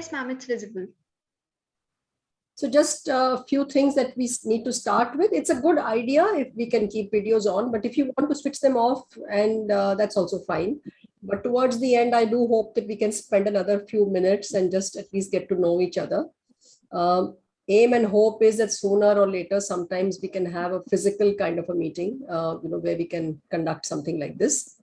Yes, ma'am, it's visible. So just a few things that we need to start with. It's a good idea if we can keep videos on, but if you want to switch them off and uh, that's also fine. But towards the end, I do hope that we can spend another few minutes and just at least get to know each other. Um, aim and hope is that sooner or later, sometimes we can have a physical kind of a meeting, uh, you know, where we can conduct something like this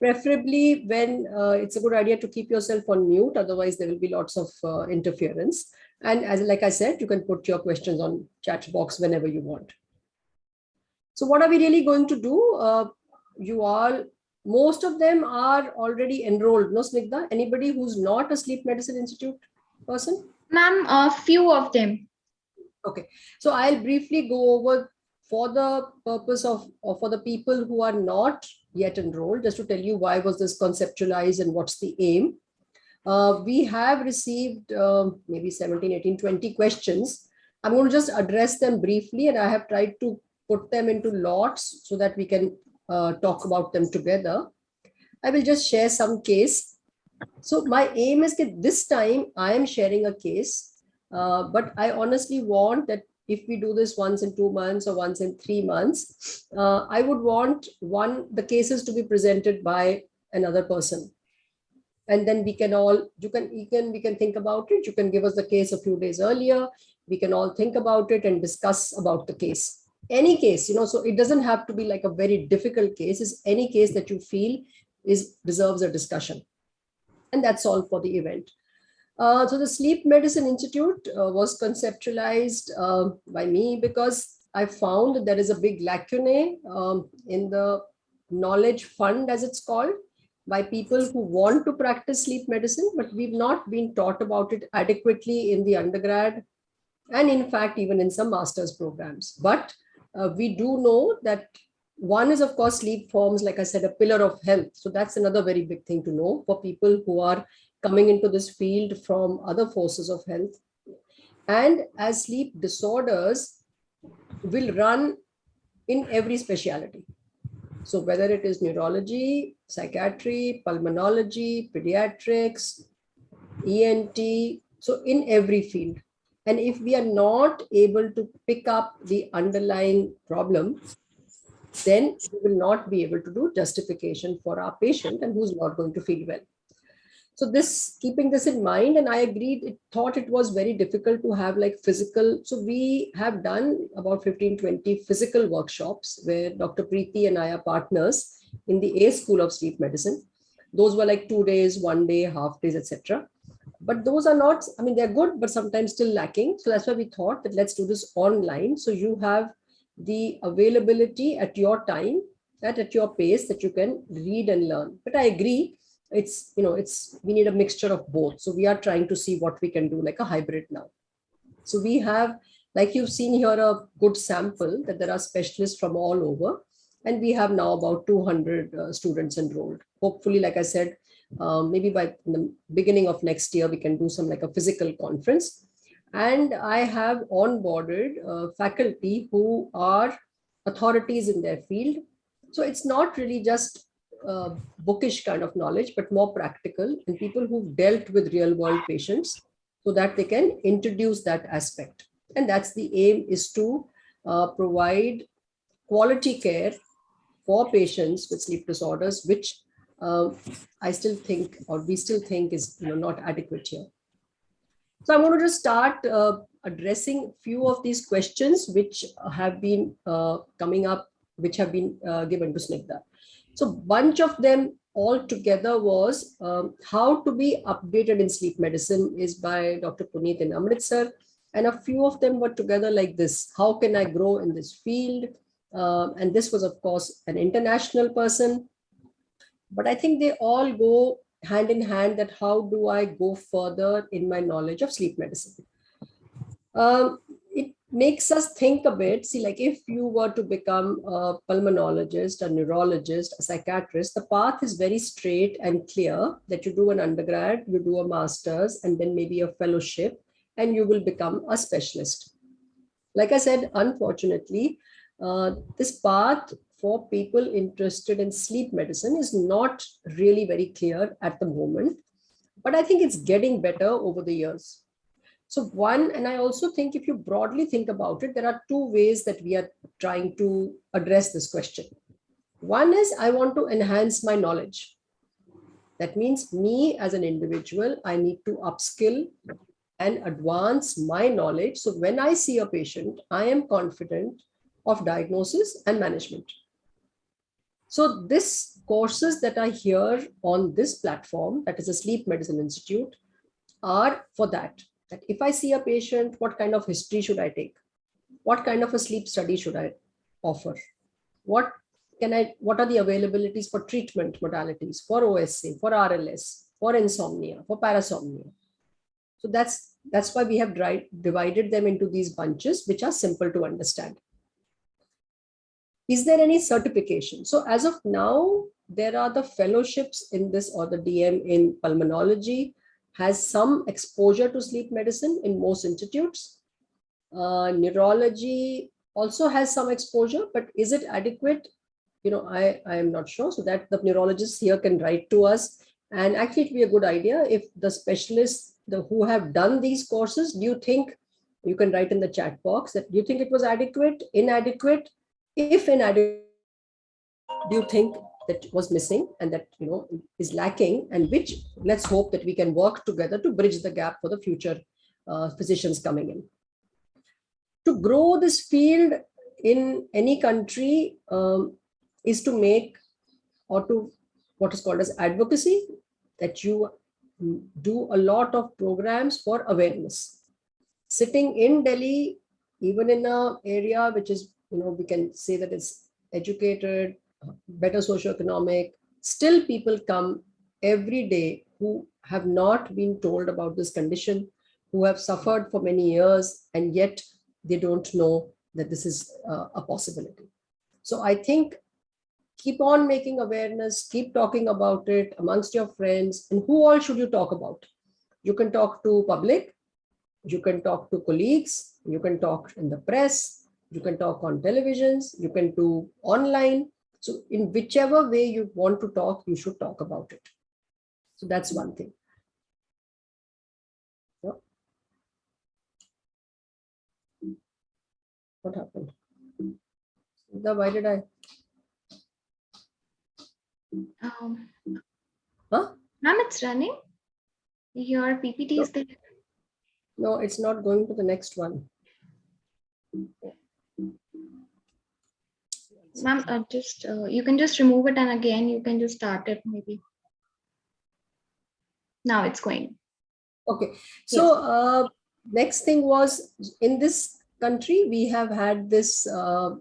preferably when uh, it's a good idea to keep yourself on mute otherwise there will be lots of uh, interference and as like I said, you can put your questions on chat box whenever you want. So what are we really going to do? Uh, you all, most of them are already enrolled. No, Snigdha? Anybody who's not a Sleep Medicine Institute person? Ma'am, a few of them. Okay, so I'll briefly go over for the purpose of, or for the people who are not yet enrolled, just to tell you why was this conceptualized and what's the aim. Uh, we have received uh, maybe 17, 18, 20 questions. I'm going to just address them briefly and I have tried to put them into lots so that we can uh, talk about them together. I will just share some case. So my aim is that this time I am sharing a case, uh, but I honestly want that if we do this once in two months or once in three months, uh, I would want one, the cases to be presented by another person. And then we can all you can you can we can think about it. You can give us the case a few days earlier. We can all think about it and discuss about the case. Any case you know so it doesn't have to be like a very difficult case. Is any case that you feel is deserves a discussion. And that's all for the event uh, so the sleep medicine institute uh, was conceptualized uh, by me because i found that there is a big lacunae um, in the knowledge fund as it's called by people who want to practice sleep medicine, but we've not been taught about it adequately in the undergrad and in fact, even in some master's programs. But uh, we do know that one is, of course, sleep forms, like I said, a pillar of health. So that's another very big thing to know for people who are coming into this field from other forces of health. And as sleep disorders will run in every specialty. So whether it is neurology, psychiatry, pulmonology, pediatrics, ENT, so in every field. And if we are not able to pick up the underlying problem, then we will not be able to do justification for our patient and who's not going to feel well. So this, keeping this in mind, and I agreed, it thought it was very difficult to have like physical. So we have done about 15, 20 physical workshops where Dr. Preeti and I are partners in the A School of Sleep Medicine. Those were like two days, one day, half days, etc. But those are not, I mean, they're good, but sometimes still lacking. So that's why we thought that let's do this online. So you have the availability at your time, that at your pace that you can read and learn. But I agree, it's, you know, it's, we need a mixture of both. So we are trying to see what we can do like a hybrid now. So we have, like you've seen here, a good sample that there are specialists from all over. And we have now about 200 uh, students enrolled. Hopefully, like I said, um, maybe by the beginning of next year, we can do some like a physical conference. And I have onboarded uh, faculty who are authorities in their field. So it's not really just uh, bookish kind of knowledge, but more practical and people who've dealt with real world patients so that they can introduce that aspect. And that's the aim is to uh, provide quality care for patients with sleep disorders, which uh, I still think, or we still think is you know, not adequate here. So I'm going to just start uh, addressing a few of these questions which have been uh, coming up, which have been uh, given to Snigdha. So bunch of them all together was um, how to be updated in sleep medicine is by Dr. Puneet in Amritsar. And a few of them were together like this. How can I grow in this field? Um, and this was, of course, an international person. But I think they all go hand in hand that how do I go further in my knowledge of sleep medicine? Um, makes us think a bit. See, like if you were to become a pulmonologist, a neurologist, a psychiatrist, the path is very straight and clear that you do an undergrad, you do a master's, and then maybe a fellowship, and you will become a specialist. Like I said, unfortunately, uh, this path for people interested in sleep medicine is not really very clear at the moment. but I think it's getting better over the years. So one, and I also think if you broadly think about it, there are two ways that we are trying to address this question. One is I want to enhance my knowledge. That means me as an individual, I need to upskill and advance my knowledge. So when I see a patient, I am confident of diagnosis and management. So this courses that I hear on this platform, that is a Sleep Medicine Institute, are for that. That if I see a patient, what kind of history should I take? What kind of a sleep study should I offer? What can I, what are the availabilities for treatment modalities, for OSA, for RLS, for insomnia, for parasomnia? So that's, that's why we have divided them into these bunches, which are simple to understand. Is there any certification? So as of now, there are the fellowships in this or the DM in pulmonology has some exposure to sleep medicine in most institutes. Uh, neurology also has some exposure, but is it adequate? You know, I, I am not sure. So that the neurologists here can write to us. And actually, it'd be a good idea if the specialists the, who have done these courses, do you think you can write in the chat box that do you think it was adequate, inadequate? If inadequate, do you think that was missing and that you know is lacking and which let's hope that we can work together to bridge the gap for the future uh, physicians coming in. To grow this field in any country um, is to make or to what is called as advocacy that you do a lot of programs for awareness. Sitting in Delhi, even in a area which is, you know, we can say that it's educated, better socioeconomic, still people come every day who have not been told about this condition, who have suffered for many years, and yet they don't know that this is uh, a possibility. So I think keep on making awareness, keep talking about it amongst your friends, and who all should you talk about? You can talk to public, you can talk to colleagues, you can talk in the press, you can talk on televisions, you can do online, so in whichever way you want to talk, you should talk about it. So that's one thing. What happened? why did I? Um, huh? Ma'am, it's running. Your PPT is there. No, it's not going to the next one. Ma'am, uh, just uh, you can just remove it and again you can just start it maybe. Now it's going. Okay, so uh, next thing was in this country, we have had this. Uh,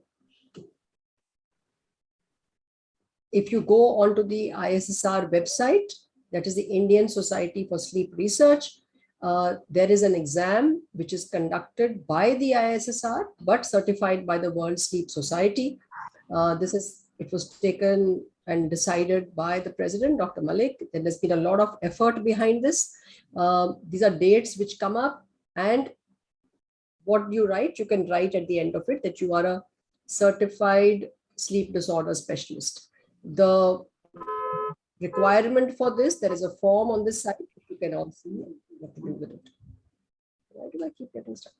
if you go onto the ISSR website, that is the Indian Society for Sleep Research, uh, there is an exam which is conducted by the ISSR, but certified by the World Sleep Society. Uh, this is, it was taken and decided by the president, Dr. Malik. There has been a lot of effort behind this. Um, these are dates which come up and what you write, you can write at the end of it that you are a certified sleep disorder specialist. The requirement for this, there is a form on this site, you can all see what to do with it. Why do I keep getting stuck?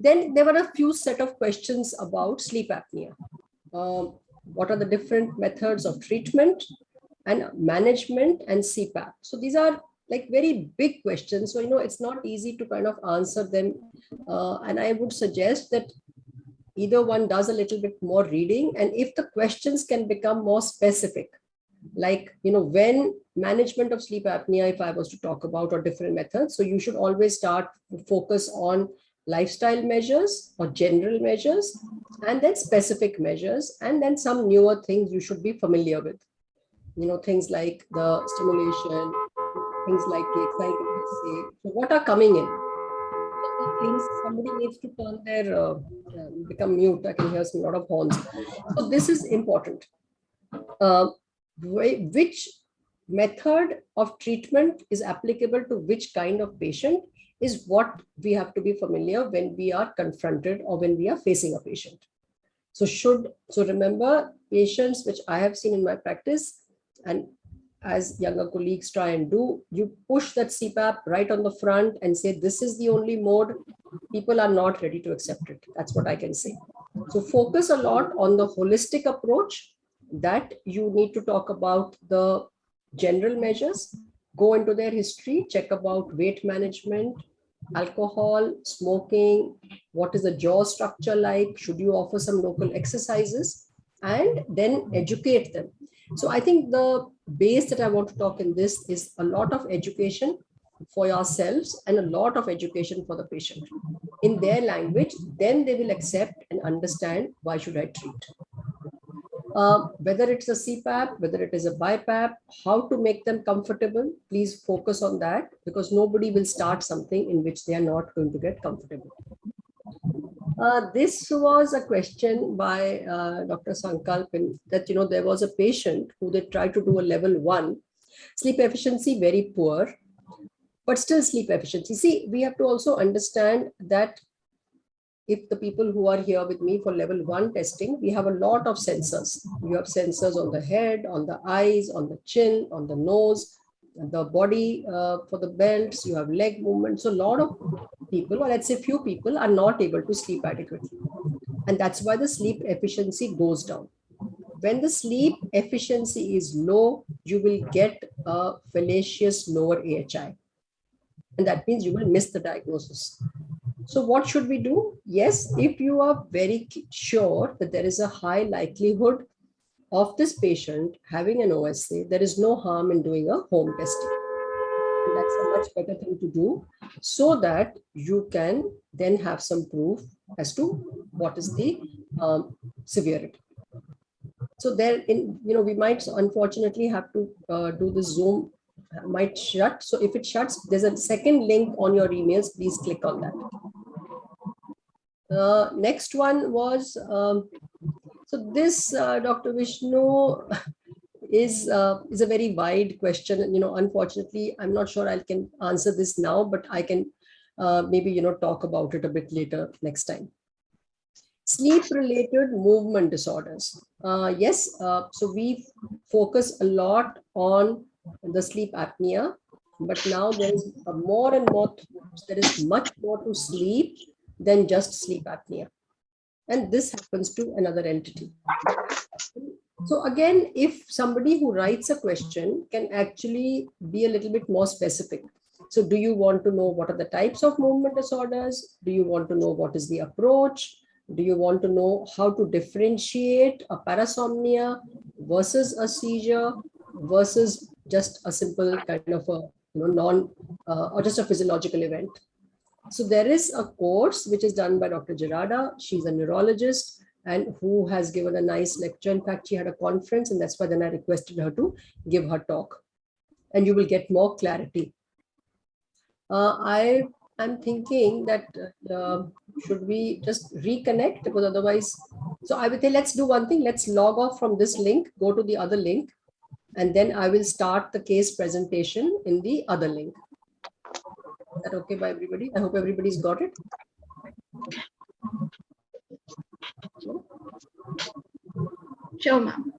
Then there were a few set of questions about sleep apnea. Um, what are the different methods of treatment and management and CPAP? So these are like very big questions. So, you know, it's not easy to kind of answer them. Uh, and I would suggest that either one does a little bit more reading and if the questions can become more specific, like, you know, when management of sleep apnea, if I was to talk about or different methods, so you should always start focus on lifestyle measures or general measures, and then specific measures, and then some newer things you should be familiar with. You know, things like the stimulation, things like the exciting. So what are coming in? Things somebody needs to turn their uh, uh, become mute. I can hear some lot of horns. So this is important. Uh, which method of treatment is applicable to which kind of patient is what we have to be familiar when we are confronted or when we are facing a patient. So should, so remember patients which I have seen in my practice and as younger colleagues try and do, you push that CPAP right on the front and say, this is the only mode, people are not ready to accept it. That's what I can say. So focus a lot on the holistic approach that you need to talk about the general measures, go into their history, check about weight management, alcohol, smoking, what is the jaw structure like, should you offer some local exercises, and then educate them. So I think the base that I want to talk in this is a lot of education for yourselves and a lot of education for the patient in their language, then they will accept and understand why should I treat. Uh, whether it's a CPAP, whether it is a BiPAP, how to make them comfortable, please focus on that because nobody will start something in which they are not going to get comfortable. Uh, this was a question by uh, Dr. Sankalpin that, you know, there was a patient who they tried to do a level one, sleep efficiency very poor, but still sleep efficiency. See, we have to also understand that if the people who are here with me for level one testing, we have a lot of sensors. You have sensors on the head, on the eyes, on the chin, on the nose, the body uh, for the belts, you have leg movement. So a lot of people, or let's say few people are not able to sleep adequately. And that's why the sleep efficiency goes down. When the sleep efficiency is low, you will get a fallacious lower AHI. And that means you will miss the diagnosis. So what should we do? Yes, if you are very sure that there is a high likelihood of this patient having an OSA, there is no harm in doing a home testing. And that's a much better thing to do so that you can then have some proof as to what is the um, severity. So there, in you know, we might unfortunately have to uh, do the Zoom might shut. So if it shuts, there's a second link on your emails. Please click on that. Uh, next one was um, so this, uh, Dr. Vishnu, is uh, is a very wide question. You know, unfortunately, I'm not sure I can answer this now, but I can uh, maybe, you know, talk about it a bit later next time. Sleep-related movement disorders. Uh, yes, so we focus a lot on the sleep apnea, but now there is more and more, there is much more to sleep than just sleep apnea and this happens to another entity. So again, if somebody who writes a question can actually be a little bit more specific. So do you want to know what are the types of movement disorders? Do you want to know what is the approach? Do you want to know how to differentiate a parasomnia versus a seizure versus just a simple kind of a you know, non uh, or just a physiological event? So there is a course which is done by Dr. Gerarda. She's a neurologist and who has given a nice lecture. In fact, she had a conference and that's why then I requested her to give her talk and you will get more clarity. Uh, I am thinking that uh, should we just reconnect because otherwise, so I would say let's do one thing. Let's log off from this link, go to the other link, and then I will start the case presentation in the other link that okay by everybody? I hope everybody's got it. Sure, ma'am.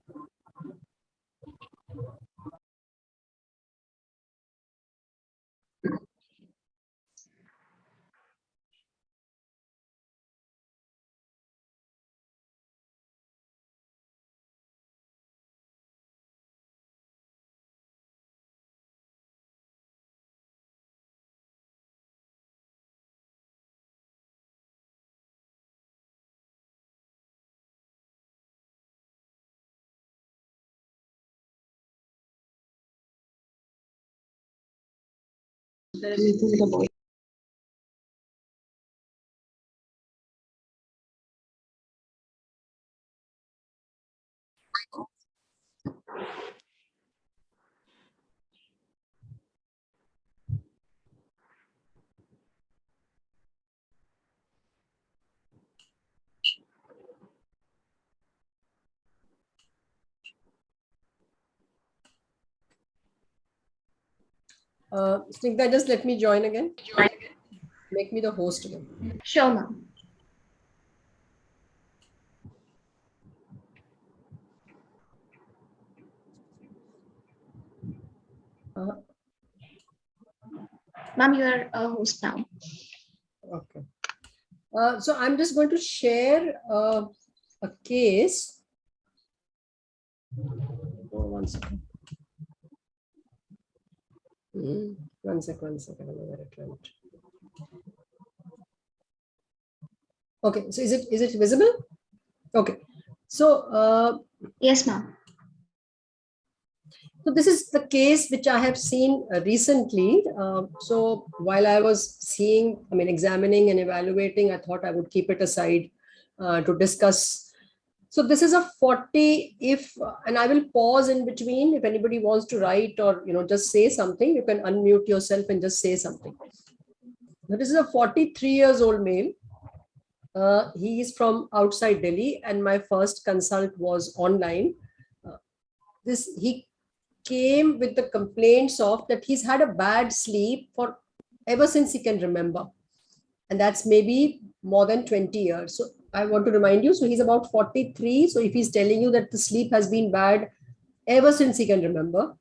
d'abord. Uh, Snigdha, just let me join again. Make me the host again. Sure, ma'am. Uh, Ma'am, you are a host now. Okay. Uh, so I'm just going to share uh, a case. Oh, one second. Hmm, One second, one second. I don't know where it went. Okay, so is it is it visible? Okay, so uh, Yes, ma'am. so this is the case which I have seen uh, recently. Uh, so while I was seeing, I mean, examining and evaluating, I thought I would keep it aside uh, to discuss. So this is a 40 if, and I will pause in between if anybody wants to write or, you know, just say something, you can unmute yourself and just say something. This is a 43 years old male. Uh, he is from outside Delhi and my first consult was online. Uh, this, he came with the complaints of that he's had a bad sleep for ever since he can remember. And that's maybe more than 20 years. So I want to remind you, so he's about 43. So if he's telling you that the sleep has been bad ever since he can remember,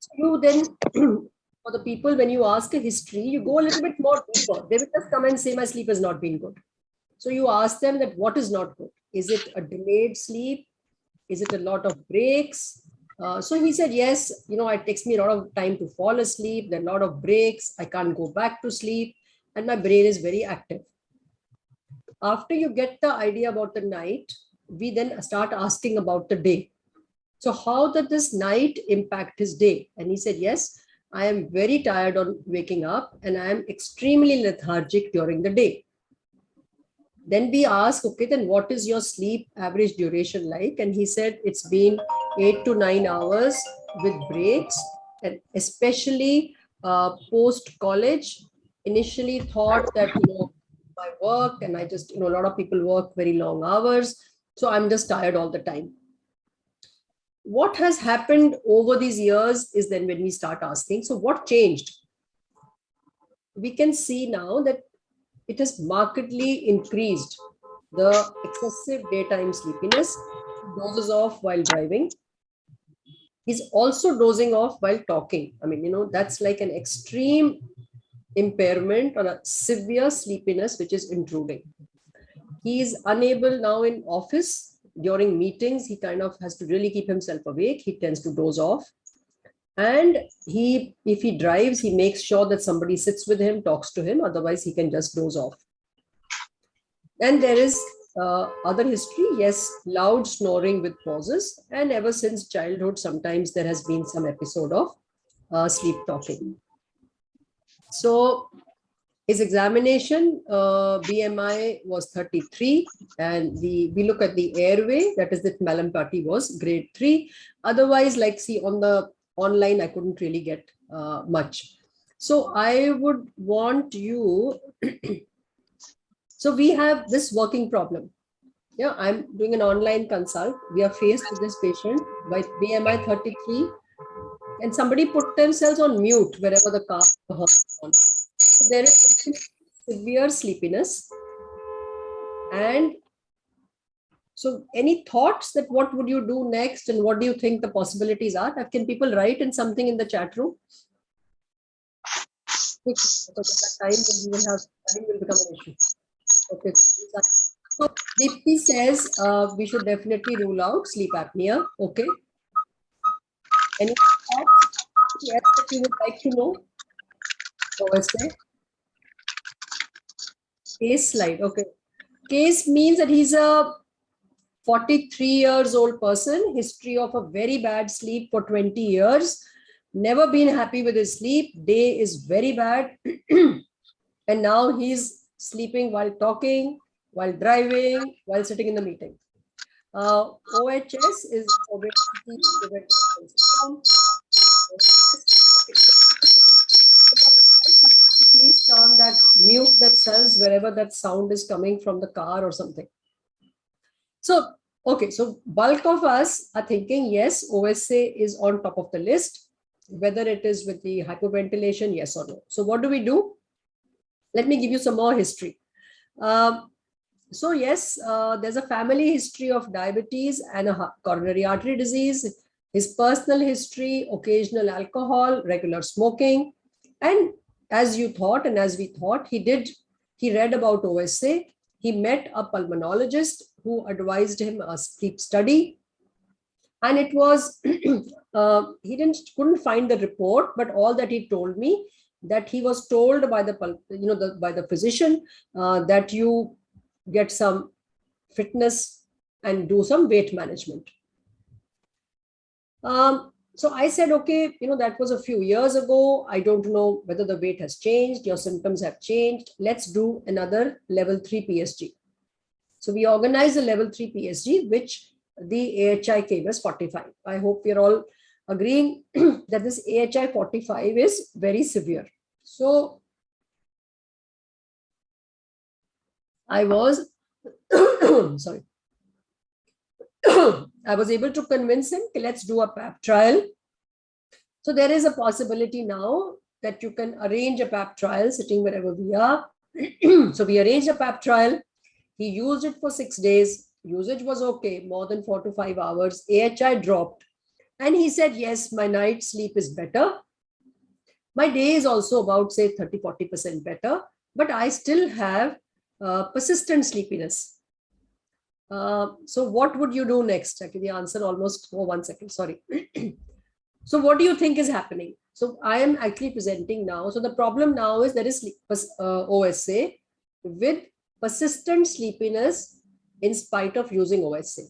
so you then, for the people, when you ask a history, you go a little bit more deeper. They will just come and say, my sleep has not been good. So you ask them that what is not good? Is it a delayed sleep? Is it a lot of breaks? Uh, so he said, yes, you know, it takes me a lot of time to fall asleep. There are a lot of breaks. I can't go back to sleep and my brain is very active. After you get the idea about the night, we then start asking about the day. So how did this night impact his day? And he said, yes, I am very tired on waking up and I am extremely lethargic during the day. Then we ask, okay, then what is your sleep average duration like? And he said it's been eight to nine hours with breaks and especially uh, post college. Initially thought that, you know, my work and I just, you know, a lot of people work very long hours. So I'm just tired all the time. What has happened over these years is then when we start asking, so what changed? We can see now that it has markedly increased the excessive daytime sleepiness, dozes off while driving. He's also dozing off while talking. I mean, you know, that's like an extreme impairment or a severe sleepiness which is intruding. He is unable now in office during meetings. He kind of has to really keep himself awake. He tends to doze off. And he, if he drives, he makes sure that somebody sits with him, talks to him. Otherwise, he can just doze off. And there is uh, other history. Yes, loud snoring with pauses. And ever since childhood, sometimes there has been some episode of uh, sleep talking. So his examination uh, BMI was 33 and the we look at the airway that is that Mallampati was grade 3 otherwise like see on the online I couldn't really get uh, much. So I would want you so we have this working problem. Yeah I'm doing an online consult. We are faced with this patient by BMI 33 and somebody put themselves on mute wherever the car on. So there is severe sleepiness. And so any thoughts that what would you do next and what do you think the possibilities are? Can people write in something in the chat room? Because at that time we will have time will become an issue. Okay. So Deepti says uh, we should definitely rule out sleep apnea. Okay any thoughts yes that you would like to know OSA. Case slide. Okay. Case means that he's a 43 years old person, history of a very bad sleep for 20 years, never been happy with his sleep, day is very bad. and now he's sleeping while talking, while driving, while sitting in the meeting. Uh, OHS is obesity preventive syndrome. please turn that mute themselves wherever that sound is coming from the car or something. So, okay, so bulk of us are thinking, yes, OSA is on top of the list, whether it is with the hypoventilation, yes or no. So what do we do? Let me give you some more history. Um, so yes, uh, there's a family history of diabetes and a coronary artery disease. his personal history, occasional alcohol, regular smoking. And as you thought, and as we thought, he did, he read about OSA. He met a pulmonologist who advised him a sleep study. And it was, uh, he didn't, couldn't find the report, but all that he told me that he was told by the, you know, the, by the physician uh, that you get some fitness and do some weight management. Um, so I said, okay, you know, that was a few years ago. I don't know whether the weight has changed, your symptoms have changed. Let's do another level three PSG. So we organized a level three PSG, which the AHI came as 45. I hope we're all agreeing that this AHI 45 is very severe. So I was, sorry, I was able to convince him, let's do a PAP trial. So there is a possibility now that you can arrange a PAP trial sitting wherever we are. so we arranged a PAP trial. He used it for six days. Usage was okay, more than four to five hours. AHI dropped. And he said, yes, my night sleep is better. My day is also about, say, 30, 40% better. But I still have uh, persistent sleepiness. Uh, so what would you do next? Actually, the answer almost for oh, one second, sorry. so what do you think is happening? So I am actually presenting now. So the problem now is there is uh, OSA with persistent sleepiness in spite of using OSA.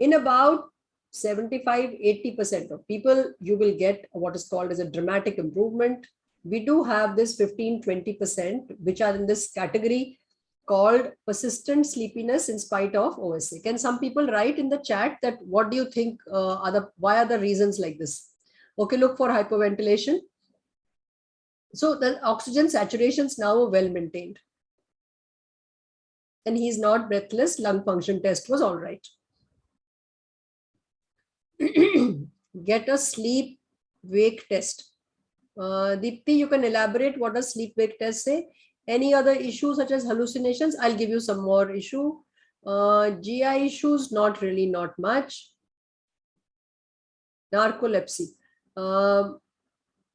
In about 75, 80% of people, you will get what is called as a dramatic improvement. We do have this 15, 20%, which are in this category called persistent sleepiness in spite of OSA. Can some people write in the chat that what do you think uh, are the, why are the reasons like this? Okay, look for hyperventilation. So the oxygen saturations now are well maintained. And he's not breathless, lung function test was all right. Get a sleep wake test. Uh, Deepti, you can elaborate what does sleep wake test say? Any other issues such as hallucinations? I'll give you some more issue. Uh, GI issues, not really, not much. Narcolepsy. Um,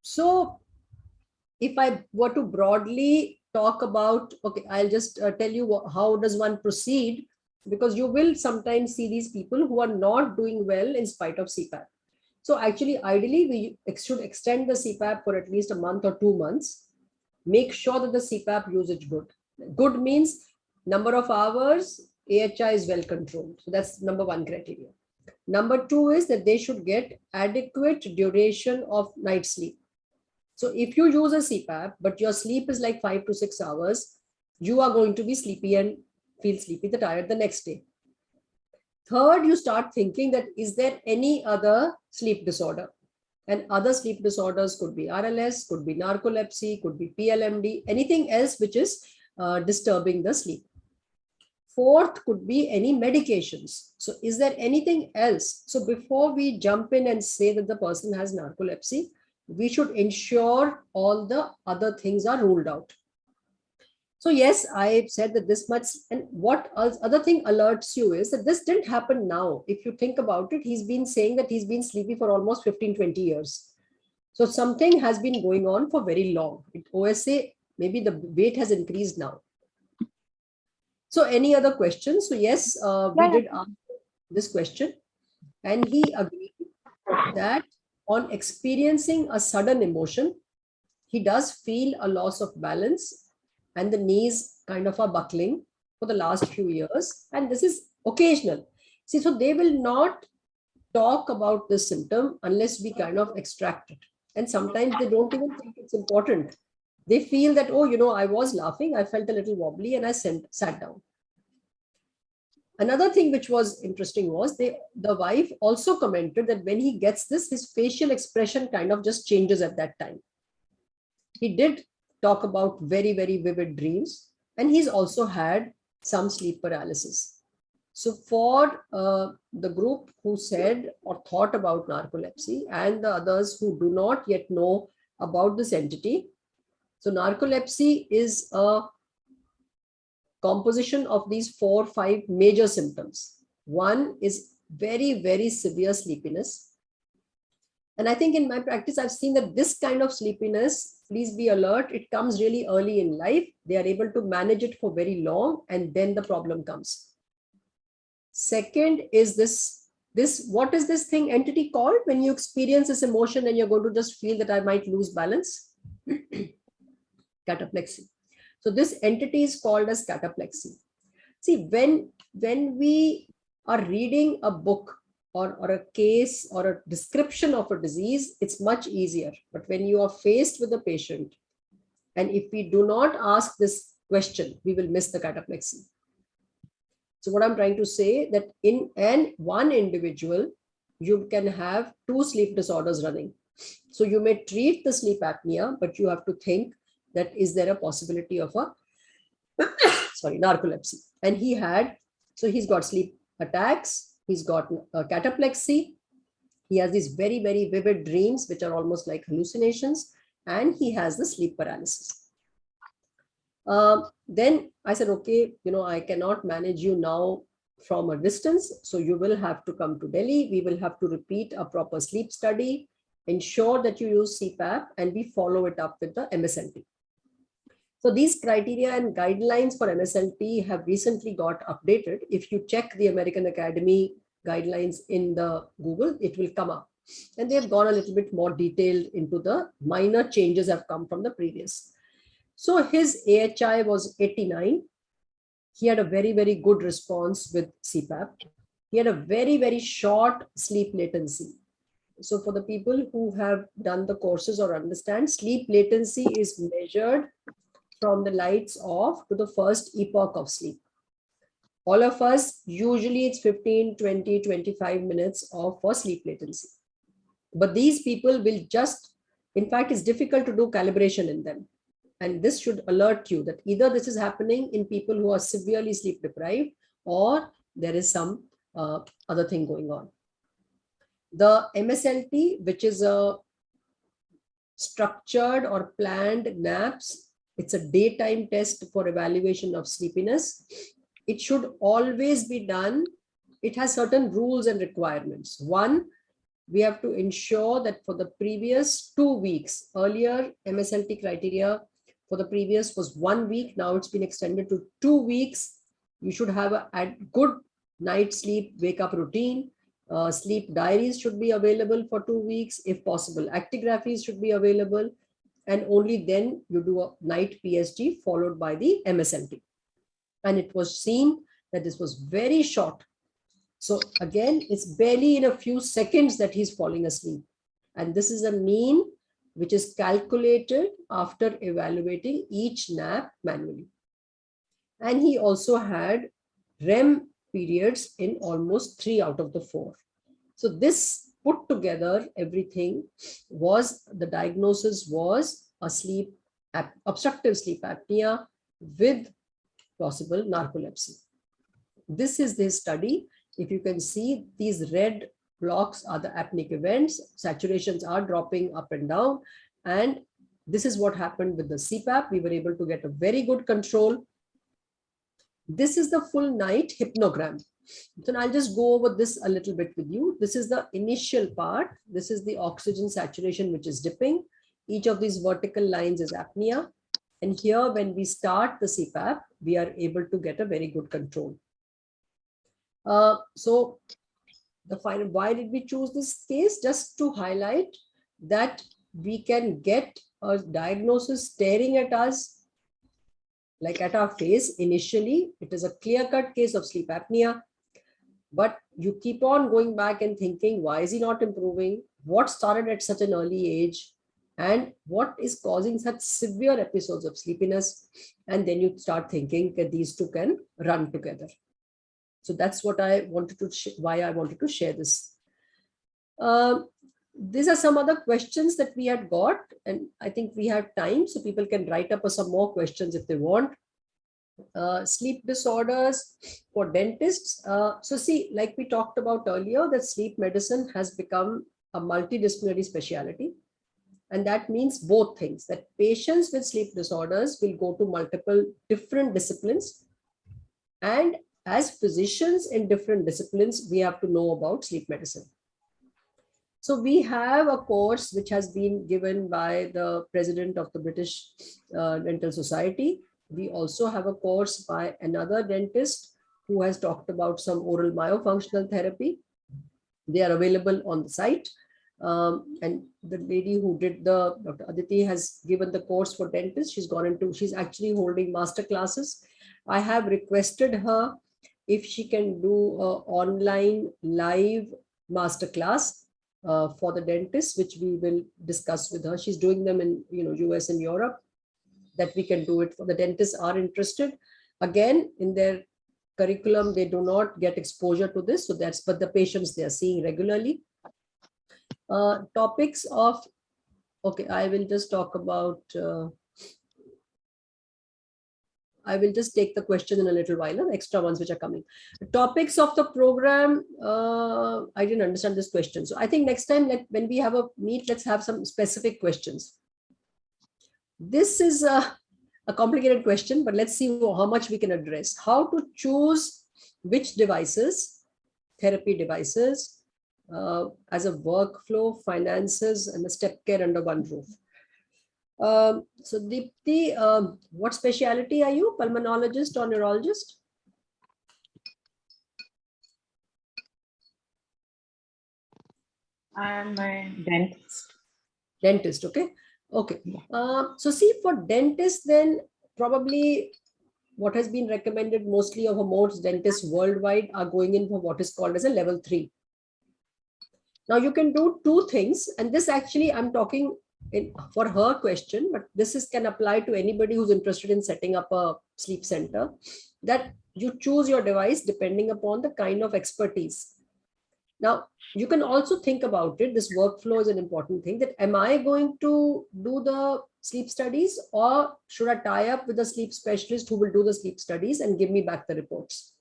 so if I were to broadly talk about, okay, I'll just uh, tell you what, how does one proceed because you will sometimes see these people who are not doing well in spite of CPAP. So actually, ideally, we should extend the CPAP for at least a month or two months make sure that the CPAP usage good. Good means number of hours, AHI is well controlled. So that's number one criteria. Number two is that they should get adequate duration of night sleep. So if you use a CPAP, but your sleep is like five to six hours, you are going to be sleepy and feel sleepy, the tired the next day. Third, you start thinking that is there any other sleep disorder? And other sleep disorders could be RLS, could be narcolepsy, could be PLMD, anything else which is uh, disturbing the sleep. Fourth could be any medications. So is there anything else? So before we jump in and say that the person has narcolepsy, we should ensure all the other things are ruled out. So yes, I said that this much, and what other thing alerts you is that this didn't happen now. If you think about it, he's been saying that he's been sleepy for almost 15, 20 years. So something has been going on for very long. It, OSA, maybe the weight has increased now. So any other questions? So yes, uh, we did ask this question and he agreed that on experiencing a sudden emotion, he does feel a loss of balance and the knees kind of are buckling for the last few years. And this is occasional. See, so they will not talk about this symptom unless we kind of extract it. And sometimes they don't even think it's important. They feel that, oh, you know, I was laughing, I felt a little wobbly and I sent, sat down. Another thing which was interesting was they, the wife also commented that when he gets this, his facial expression kind of just changes at that time. He did talk about very, very vivid dreams. And he's also had some sleep paralysis. So for uh, the group who said or thought about narcolepsy and the others who do not yet know about this entity, so narcolepsy is a composition of these four, five major symptoms. One is very, very severe sleepiness. And I think in my practice, I've seen that this kind of sleepiness, please be alert, it comes really early in life. They are able to manage it for very long and then the problem comes. Second is this, this what is this thing entity called when you experience this emotion and you're going to just feel that I might lose balance? Cataplexy. So this entity is called as cataplexy. See, when, when we are reading a book or, or a case or a description of a disease, it's much easier. But when you are faced with a patient, and if we do not ask this question, we will miss the cataplexy. So what I'm trying to say that in an one individual, you can have two sleep disorders running. So you may treat the sleep apnea, but you have to think that is there a possibility of a sorry narcolepsy and he had so he's got sleep attacks he's got uh, cataplexy. He has these very very vivid dreams which are almost like hallucinations and he has the sleep paralysis. Uh, then i said okay you know i cannot manage you now from a distance so you will have to come to delhi. We will have to repeat a proper sleep study. Ensure that you use cpap and we follow it up with the mslt so these criteria and guidelines for MSLT have recently got updated. If you check the American Academy guidelines in the Google, it will come up. And they have gone a little bit more detailed into the minor changes have come from the previous. So his AHI was 89. He had a very, very good response with CPAP. He had a very, very short sleep latency. So for the people who have done the courses or understand, sleep latency is measured from the lights off to the first epoch of sleep. All of us, usually it's 15, 20, 25 minutes of for sleep latency. But these people will just, in fact, it's difficult to do calibration in them. And this should alert you that either this is happening in people who are severely sleep deprived or there is some uh, other thing going on. The MSLT, which is a structured or planned naps it's a daytime test for evaluation of sleepiness. It should always be done. It has certain rules and requirements. One, we have to ensure that for the previous two weeks, earlier MSLT criteria for the previous was one week. Now it's been extended to two weeks. You should have a, a good night sleep, wake up routine. Uh, sleep diaries should be available for two weeks if possible. Actigraphies should be available and only then you do a night PSG followed by the MSLT. And it was seen that this was very short. So again, it's barely in a few seconds that he's falling asleep. And this is a mean which is calculated after evaluating each nap manually. And he also had REM periods in almost three out of the four. So this put together everything was the diagnosis was a sleep obstructive sleep apnea with possible narcolepsy. This is the study. If you can see these red blocks are the apneic events, saturations are dropping up and down. And this is what happened with the CPAP. We were able to get a very good control. This is the full night hypnogram. So I'll just go over this a little bit with you. This is the initial part. This is the oxygen saturation, which is dipping. Each of these vertical lines is apnea. And here, when we start the CPAP, we are able to get a very good control. Uh, so the final, why did we choose this case? Just to highlight that we can get a diagnosis staring at us like at our face initially it is a clear-cut case of sleep apnea but you keep on going back and thinking, why is he not improving? What started at such an early age? And what is causing such severe episodes of sleepiness? And then you start thinking that these two can run together. So that's what I wanted to, why I wanted to share this. Um, these are some other questions that we had got, and I think we have time so people can write up some more questions if they want uh, sleep disorders for dentists. Uh, so see, like we talked about earlier, that sleep medicine has become a multidisciplinary specialty. And that means both things, that patients with sleep disorders will go to multiple different disciplines. And as physicians in different disciplines, we have to know about sleep medicine. So we have a course which has been given by the president of the British uh, Dental Society. We also have a course by another dentist who has talked about some oral myofunctional therapy. They are available on the site. Um, and the lady who did the Dr. Aditi has given the course for dentists. She's gone into, she's actually holding master classes. I have requested her if she can do a online live master class uh, for the dentists, which we will discuss with her. She's doing them in you know US and Europe, that we can do it for the dentists are interested. Again, in their curriculum, they do not get exposure to this. So that's, but the patients they are seeing regularly. Uh, topics of, okay, I will just talk about, uh, I will just take the question in a little while, the extra ones which are coming. Topics of the program, uh, I didn't understand this question. So I think next time, when we have a meet, let's have some specific questions. This is a, a complicated question, but let's see how much we can address. How to choose which devices, therapy devices, uh, as a workflow, finances, and a step care under one roof. Um, so Deepthi, um, what specialty are you? Pulmonologist or neurologist? I'm a dentist. Dentist, okay. Okay. Uh, so see for dentists, then probably what has been recommended mostly of most dentists worldwide are going in for what is called as a level three. Now you can do two things, and this actually I'm talking in, for her question, but this is can apply to anybody who's interested in setting up a sleep center, that you choose your device depending upon the kind of expertise. Now, you can also think about it. This workflow is an important thing that am I going to do the sleep studies or should I tie up with a sleep specialist who will do the sleep studies and give me back the reports?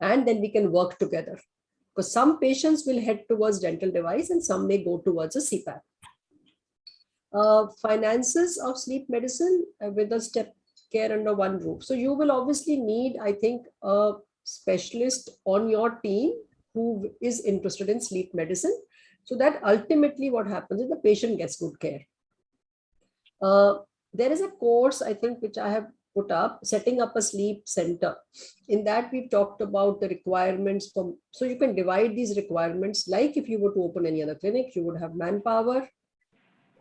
And then we can work together because some patients will head towards dental device and some may go towards a CPAP. Uh, finances of sleep medicine uh, with a step care under one roof. So you will obviously need, I think, a specialist on your team who is interested in sleep medicine. So that ultimately what happens is the patient gets good care. Uh, there is a course, I think, which I have put up setting up a sleep center. In that we've talked about the requirements from so you can divide these requirements. Like if you were to open any other clinic you would have manpower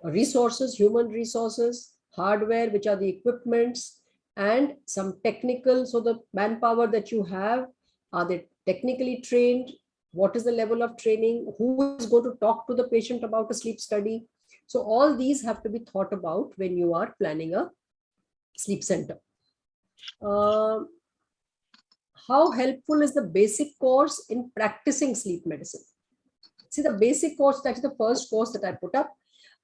resources human resources hardware which are the equipments and some technical. So the manpower that you have are they technically trained what is the level of training who is going to talk to the patient about a sleep study so all these have to be thought about when you are planning a sleep center. Uh, how helpful is the basic course in practicing sleep medicine? See the basic course, that's the first course that I put up.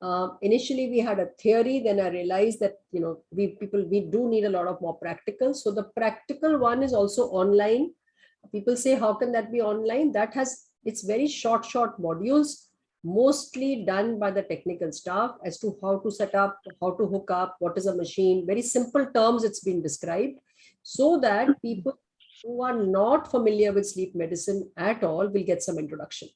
Uh, initially we had a theory, then I realized that, you know, we people, we do need a lot of more practical. So the practical one is also online. People say, how can that be online? That has, it's very short, short modules mostly done by the technical staff as to how to set up, how to hook up, what is a machine, very simple terms it's been described, so that people who are not familiar with sleep medicine at all will get some introduction.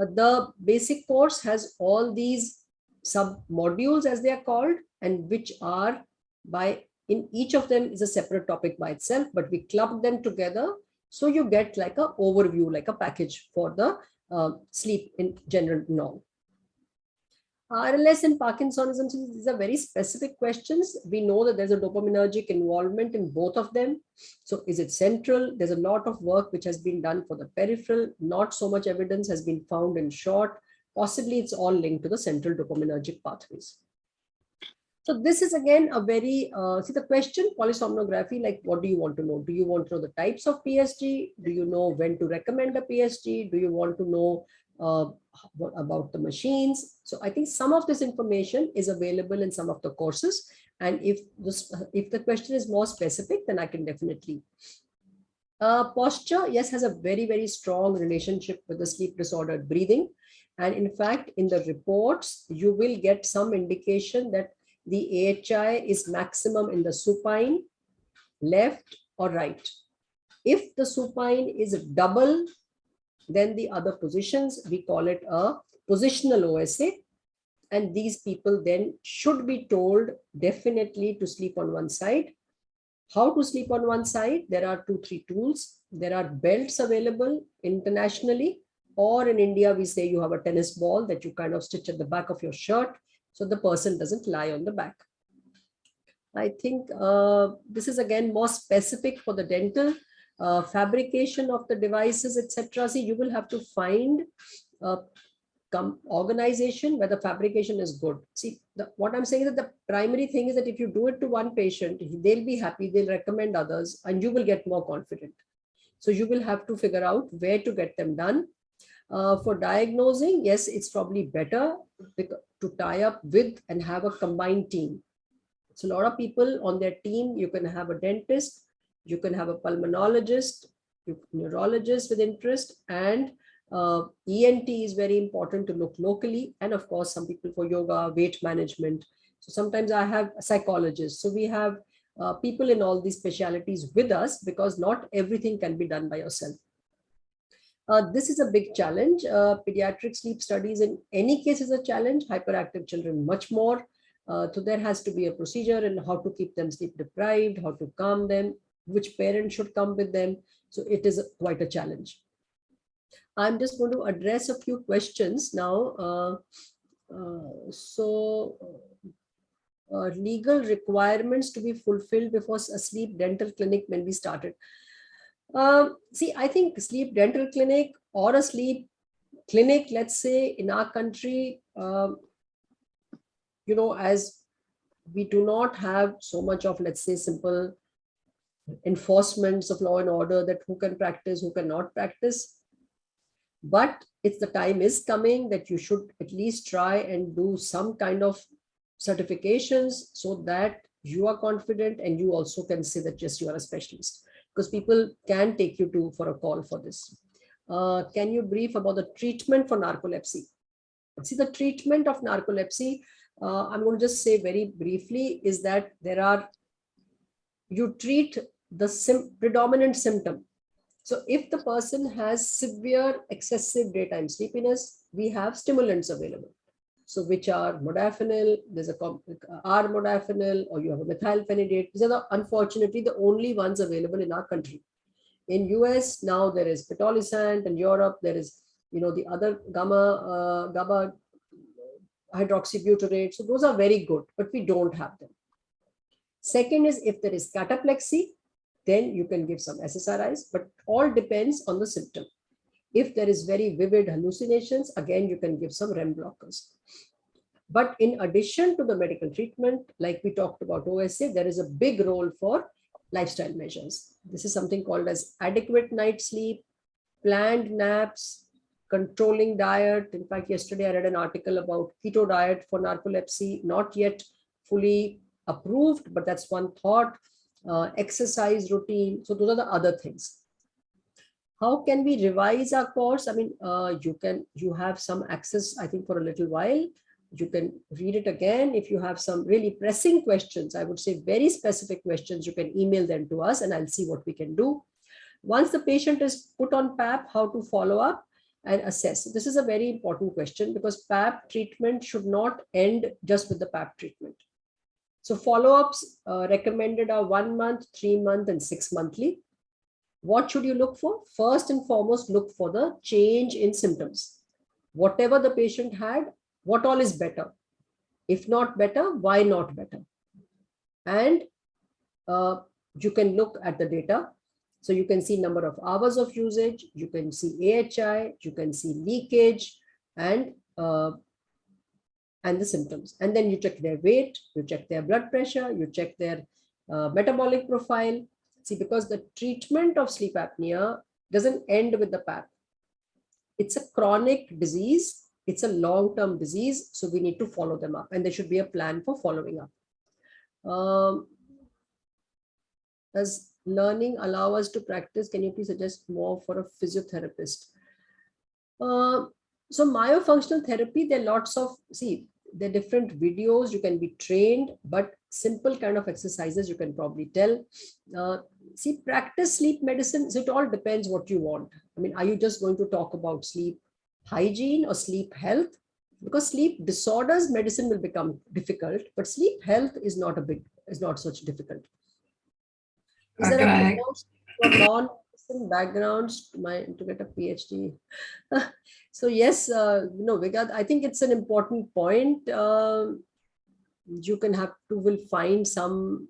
Uh, the basic course has all these sub modules as they are called and which are by in each of them is a separate topic by itself, but we club them together. So you get like a overview, like a package for the uh, sleep in general norm. RLS and Parkinsonism, these are very specific questions. We know that there's a dopaminergic involvement in both of them. So is it central? There's a lot of work which has been done for the peripheral. Not so much evidence has been found in short. Possibly it's all linked to the central dopaminergic pathways. So this is again a very, uh, see the question polysomnography, like what do you want to know? Do you want to know the types of PSG? Do you know when to recommend a PSG? Do you want to know uh, about the machines? So I think some of this information is available in some of the courses. And if this, if the question is more specific, then I can definitely. Uh, posture, yes, has a very, very strong relationship with the sleep disordered breathing. And in fact, in the reports, you will get some indication that the AHI is maximum in the supine, left or right. If the supine is double than the other positions, we call it a positional OSA. And these people then should be told definitely to sleep on one side. How to sleep on one side? There are two, three tools. There are belts available internationally, or in India, we say you have a tennis ball that you kind of stitch at the back of your shirt so the person doesn't lie on the back. I think uh, this is again more specific for the dental uh, fabrication of the devices, etc. See, you will have to find a organization where the fabrication is good. See, the, what I'm saying is that the primary thing is that if you do it to one patient, they'll be happy, they'll recommend others, and you will get more confident. So you will have to figure out where to get them done. Uh, for diagnosing, yes, it's probably better to tie up with and have a combined team. So a lot of people on their team, you can have a dentist, you can have a pulmonologist, neurologist with interest, and uh, ENT is very important to look locally. And of course, some people for yoga, weight management. So sometimes I have psychologists. So we have uh, people in all these specialities with us because not everything can be done by yourself. Uh, this is a big challenge. Uh, pediatric sleep studies in any case is a challenge, hyperactive children much more. Uh, so there has to be a procedure and how to keep them sleep deprived, how to calm them, which parent should come with them. So it is quite a challenge. I'm just going to address a few questions now. Uh, uh, so uh, legal requirements to be fulfilled before a sleep dental clinic when be started. Um, see, I think sleep dental clinic or a sleep clinic, let's say in our country, um, you know, as we do not have so much of, let's say, simple enforcements of law and order that who can practice, who cannot practice. But it's the time is coming that you should at least try and do some kind of certifications so that you are confident and you also can say that yes, you are a specialist because people can take you to for a call for this. Uh, can you brief about the treatment for narcolepsy? See, the treatment of narcolepsy, uh, I'm going to just say very briefly, is that there are, you treat the sim predominant symptom. So if the person has severe excessive daytime sleepiness, we have stimulants available. So which are modafinil, there's a armodafinil, or you have a methylphenidate. These are the, unfortunately the only ones available in our country. In US now there is pitolisant, and Europe there is, you know, the other gamma, uh, gamma hydroxybutyrate. So those are very good, but we don't have them. Second is if there is cataplexy, then you can give some SSRIs, but all depends on the symptom. If there is very vivid hallucinations, again, you can give some REM blockers. But in addition to the medical treatment, like we talked about OSA, there is a big role for lifestyle measures. This is something called as adequate night sleep, planned naps, controlling diet. In fact, yesterday I read an article about keto diet for narcolepsy, not yet fully approved, but that's one thought, uh, exercise routine. So those are the other things how can we revise our course? I mean, uh, you can, you have some access, I think for a little while, you can read it again. If you have some really pressing questions, I would say very specific questions, you can email them to us and I'll see what we can do. Once the patient is put on PAP, how to follow up and assess. This is a very important question because PAP treatment should not end just with the PAP treatment. So follow-ups uh, recommended are one month, three month, and six monthly. What should you look for? First and foremost, look for the change in symptoms. Whatever the patient had, what all is better? If not better, why not better? And uh, you can look at the data. So you can see number of hours of usage, you can see AHI, you can see leakage and uh, and the symptoms. And then you check their weight, you check their blood pressure, you check their uh, metabolic profile, See, because the treatment of sleep apnea doesn't end with the PAP. It's a chronic disease. It's a long-term disease. So we need to follow them up and there should be a plan for following up. Um, does learning allow us to practice? Can you please suggest more for a physiotherapist? Uh, so myofunctional therapy, there are lots of, see, the different videos you can be trained, but simple kind of exercises you can probably tell. Uh, see, practice sleep medicine, so it all depends what you want. I mean, are you just going to talk about sleep hygiene or sleep health? Because sleep disorders medicine will become difficult, but sleep health is not a big, is not such difficult. Is there Okay. a background non-medicine backgrounds to my to get a PhD? so yes, uh, no, Vigat, I think it's an important point. Um you can have to will find some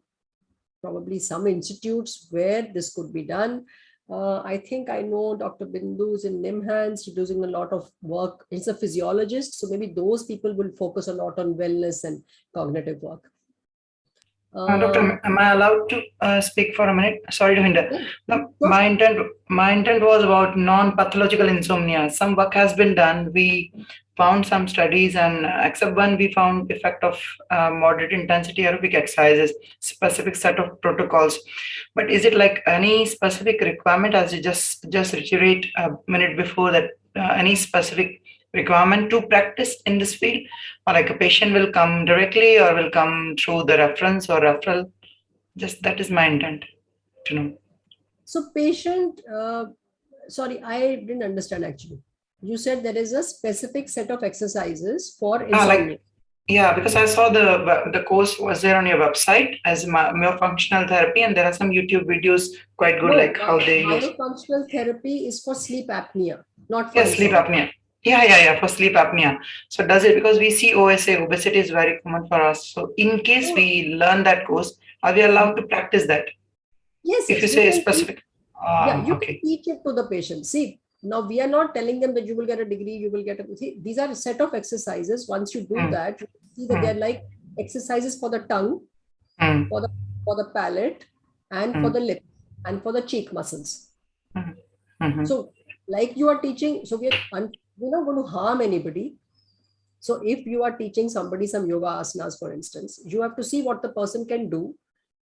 probably some institutes where this could be done. Uh, I think I know Dr. Bindu's in NIMHANS, she's doing a lot of work. He's a physiologist, so maybe those people will focus a lot on wellness and cognitive work. Uh, Doctor, am I allowed to uh, speak for a minute? Sorry to hinder. Yeah, No, my intent, my intent was about non-pathological insomnia. Some work has been done. We found some studies and uh, except one, we found effect of uh, moderate intensity aerobic exercises, specific set of protocols. But is it like any specific requirement as you just, just reiterate a minute before that, uh, any specific requirement to practice in this field? Or like a patient will come directly or will come through the reference or referral? Just that is my intent to know. So patient, uh, sorry, I didn't understand actually. You said there is a specific set of exercises for Ah, like- insomnia. Yeah, because I saw the the course was there on your website as my myofunctional therapy, and there are some YouTube videos quite good, No, like how uh, they use. Myofunctional therapy is for sleep apnea, not for Yeah, sleep apnea. Yeah, yeah, yeah, for sleep apnea. So does it because we see OSA, obesity is very common for us. So in case we learn that course, are we allowed to practice that? Yes, If you say specific. Yeah, Ah, you okay. can teach it to the patient. See, now we are not telling them that you will get a degree, you will get a, see, these are a set of exercises. Once you do Hmm. that, you see that Hmm. they're like exercises for the tongue, Mm, for the palate, and for Hmm. the lip, and for the cheek muscles. mhm. So, like you are teaching, so we are we're not going to harm anybody. So, if you are teaching somebody some yoga asanas, for instance, you have to see what the person can do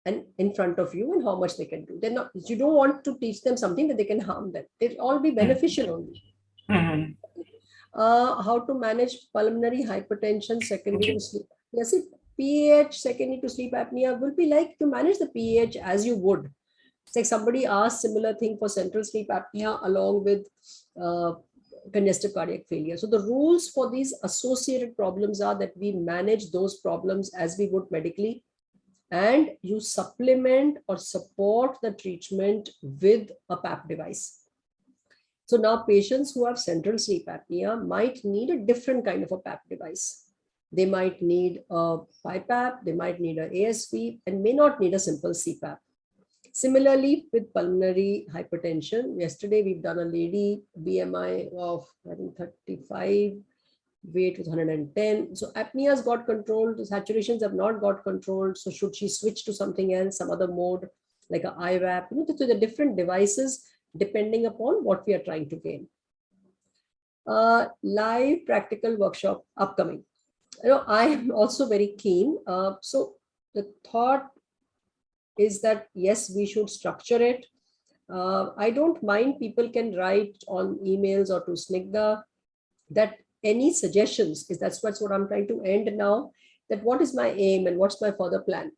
and in front of you and how much they can do. They're not, you don't want to teach them something that they can harm them. They'll all be beneficial only. Mhm. Uh, how to manage pulmonary hypertension secondary to sleep. Yes, it PH secondary to sleep apnea will be like to manage the PH as you would. It's like somebody asked similar thing for central sleep apnea along with uh, congestive cardiac failure. So the rules for these associated problems are that we manage those problems as we would medically and you supplement or support the treatment with a PAP device. So now patients who have central sleep apnea might need a different kind of a PAP device. They might need a BiPAP, they might need a ASV, and may not need a simple CPAP. Similarly, with pulmonary hypertension, yesterday we've done a lady BMI of I think 35, weight was 110. So apnea's got controlled, the saturations have not got controlled. So should she switch to something else, some other mode, like a IVAP? You know, so the different devices depending upon what we are trying to gain. Uh, live practical workshop upcoming. You know, I am also very keen. Uh, so the thought is that yes, we should structure it. Uh, I don't mind people can write on emails or to Snigdha that any suggestions is that's what's what I'm trying to end now. That what is my aim and what's my further plan?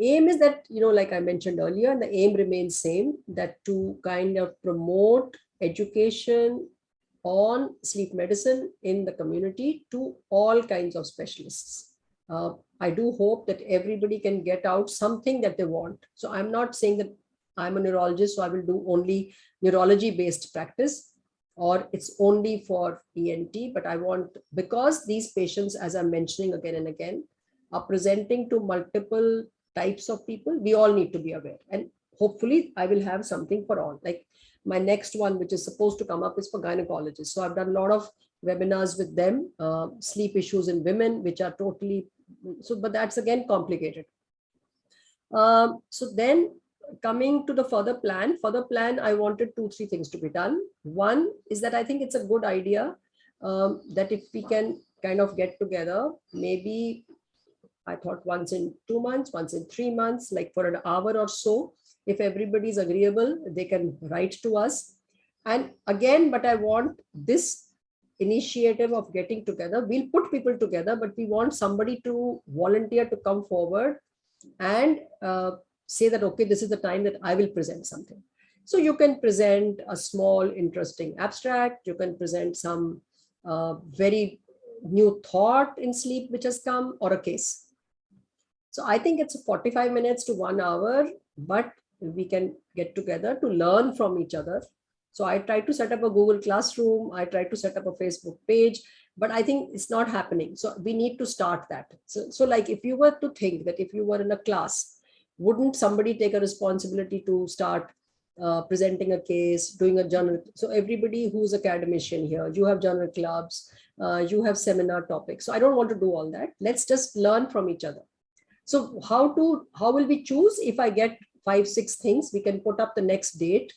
Aim is that, you know, like I mentioned earlier, and the aim remains same, that to kind of promote education on sleep medicine in the community to all kinds of specialists. Uh, I do hope that everybody can get out something that they want. So I'm not saying that I'm a neurologist, so I will do only neurology based practice or it's only for ENT, but I want, because these patients, as I'm mentioning again and again, are presenting to multiple types of people, we all need to be aware. And hopefully I will have something for all. Like my next one, which is supposed to come up is for gynecologists. So I've done a lot of webinars with them, uh, sleep issues in women, which are totally, so, but that's again complicated. Um, so then coming to the further plan, further plan, I wanted two, three things to be done. One is that I think it's a good idea um, that if we can kind of get together, maybe I thought once in two months, once in three months, like for an hour or so, if everybody is agreeable, they can write to us. And again, but I want this initiative of getting together. We'll put people together, but we want somebody to volunteer to come forward and uh, say that, okay, this is the time that I will present something. So you can present a small, interesting abstract. You can present some uh, very new thought in sleep which has come or a case. So I think it's 45 minutes to one hour, but we can get together to learn from each other. So I tried to set up a Google Classroom. I tried to set up a Facebook page, but I think it's not happening. So we need to start that. So, so like if you were to think that if you were in a class, wouldn't somebody take a responsibility to start uh, presenting a case, doing a journal. So everybody who's academician here, you have journal clubs, uh, you have seminar topics. So I don't want to do all that. Let's just learn from each other. So how to, how will we choose if I get five, six things, we can put up the next date.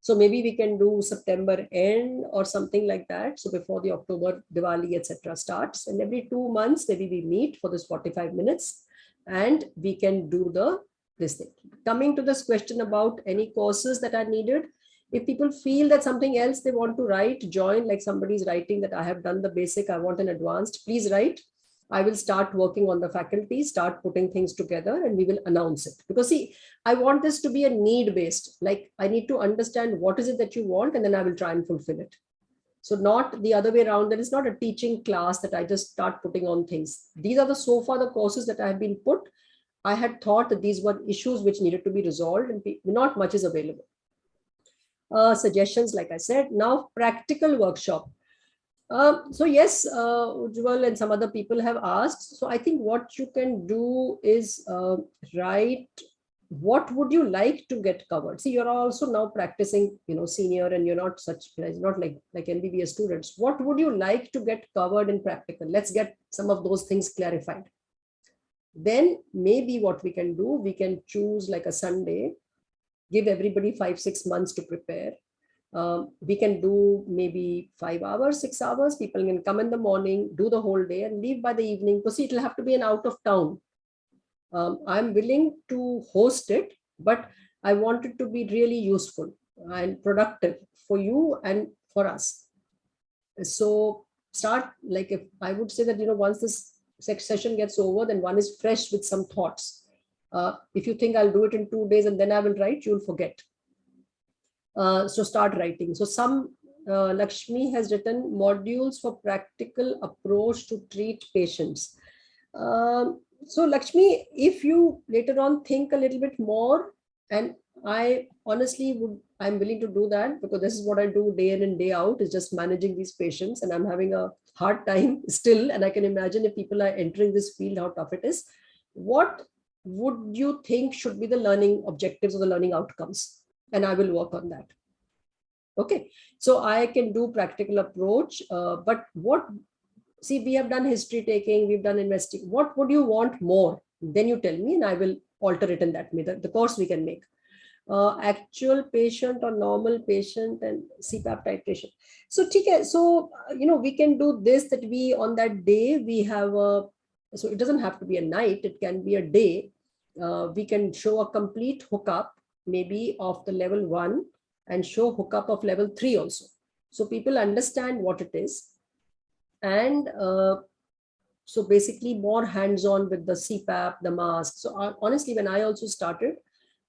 So maybe we can do September end or something like that. So before the October Diwali, etc. starts and every two months, maybe we meet for this 45 minutes and we can do the this thing. Coming to this question about any courses that are needed, if people feel that something else they want to write, join like somebody's writing that I have done the basic, I want an advanced, please write. I will start working on the faculty, start putting things together and we will announce it. Because see, I want this to be a need based, like I need to understand what is it that you want and then I will try and fulfill it. So not the other way around, there is not a teaching class that I just start putting on things. These are the so far the courses that I have been put. I had thought that these were issues which needed to be resolved and not much is available. Uh, suggestions, like I said, now practical workshop. Um, so yes, uh, Ujwal and some other people have asked. So I think what you can do is uh, write what would you like to get covered? See, you're also now practicing, you know, senior and you're not such, not like, like MBBS students. What would you like to get covered in practical? Let's get some of those things clarified. Then maybe what we can do, we can choose like a Sunday, give everybody five, six months to prepare um, we can do maybe five hours, six hours. People can come in the morning, do the whole day and leave by the evening. Because it will have to be an out of town. Um, I'm willing to host it, but I want it to be really useful and productive for you and for us. So start like if I would say that, you know, once this session gets over, then one is fresh with some thoughts. Uh, if you think I'll do it in two days and then I will write, you'll forget. Uh, so start writing. So some uh, Lakshmi has written modules for practical approach to treat patients. Um, so Lakshmi, if you later on think a little bit more, and I honestly would, I'm willing to do that because this is what I do day in and day out is just managing these patients and I'm having a hard time still. And I can imagine if people are entering this field, how tough it is. What would you think should be the learning objectives or the learning outcomes? And I will work on that. Okay, so I can do practical approach, uh, but what, see, we have done history taking, we've done investing. What would you want more? Then you tell me and I will alter it in that way, the, the course we can make. Uh, actual patient or normal patient and CPAP titration. So, so, you know, we can do this that we on that day we have a, so it doesn't have to be a night, it can be a day. Uh, we can show a complete hookup maybe of the level one and show hookup of level three also. So people understand what it is. And uh, so basically more hands-on with the CPAP, the mask. So uh, honestly, when I also started,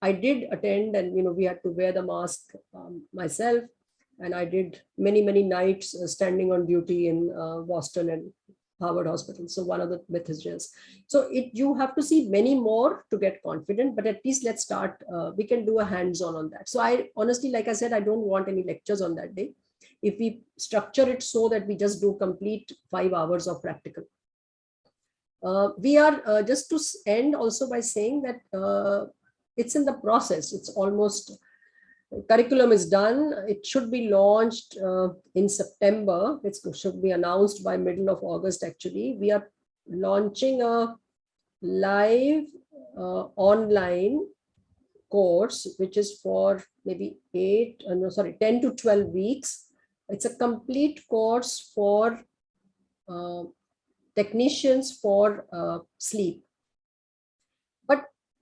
I did attend and, you know, we had to wear the mask um, myself. And I did many, many nights uh, standing on duty in uh, Boston and Harvard Hospital. So one of the methods. So it you have to see many more to get confident, but at least let's start. Uh, we can do a hands-on on that. So I honestly, like I said, I don't want any lectures on that day. If we structure it so that we just do complete five hours of practical. Uh, we are uh, just to end also by saying that uh, it's in the process. It's almost curriculum is done. It should be launched uh, in September. It should be announced by middle of August, actually. We are launching a live uh, online course, which is for maybe eight, uh, no, sorry, 10 to 12 weeks. It's a complete course for uh, technicians for uh, sleep.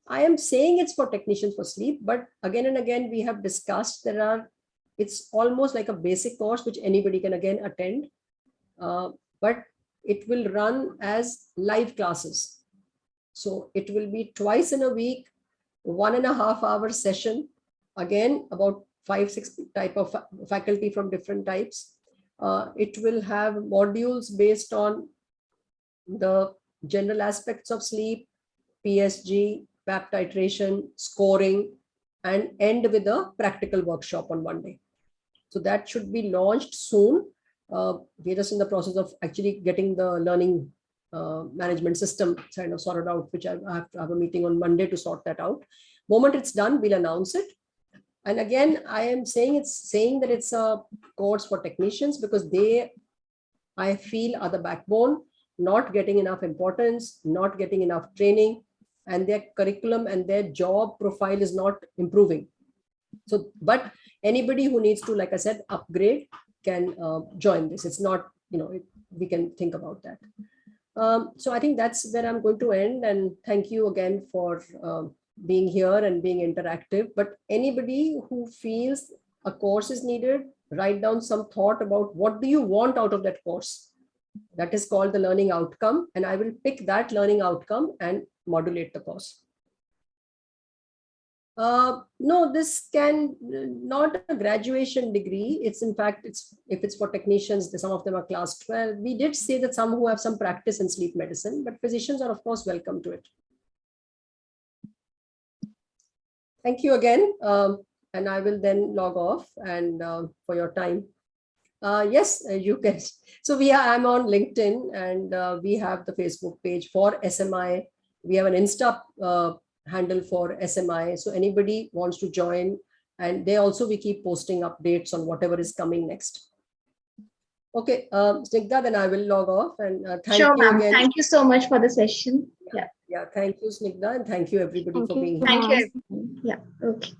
I am saying it's for technicians for sleep, but again and again, we have discussed there are it's almost like a basic course which anybody can again attend. Uh, but it will run as live classes. So it will be twice in a week, one and a half hour session. Again, about five, six type of fa- faculty from different types. Uh, it will have modules based on the general aspects of sleep, PSG, PAP titration, scoring, and end with a practical workshop on Monday. So that should be launched soon. Uh, we're just in the process of actually getting the learning uh, management system kind of sorted out, which I have to have a meeting on Monday to sort that out. Moment it's done, we'll announce it. And again, I am saying it's saying that it's a course for technicians because they, I feel, are the backbone, not getting enough importance, not getting enough training, and their curriculum and their job profile is not improving. So, but anybody who needs to, like I said, upgrade can uh, join this. It's not, you know, it, we can think about that. Um, so I think that's where I'm going to end. And thank you again for um, being here and being interactive. But anybody who feels a course is needed, write down some thought about what do you want out of that course. That is called the learning outcome. And I will pick that learning outcome and modulate the course. Uh, no, this can not a graduation degree. It's in fact, it's if it's for technicians, some of them are class 12. We did say that some who have some practice in sleep medicine, but physicians are of course welcome to it. Thank you again. Um, and I will then log off and uh, for your time. Uh, yes, uh, you can. So we are, I'm on LinkedIn and uh, we have the Facebook page for SMI. We have an Insta uh, handle for SMI. So anybody wants to join and they also, we keep posting updates on whatever is coming next. Okay, um, Snigdha, then I will log off and uh, thank Sure, you again. Thank you so much for the session. Yeah, Yeah, thank you, Snigdha, and thank you everybody Thank for you. being here. thank you. Yeah, okay.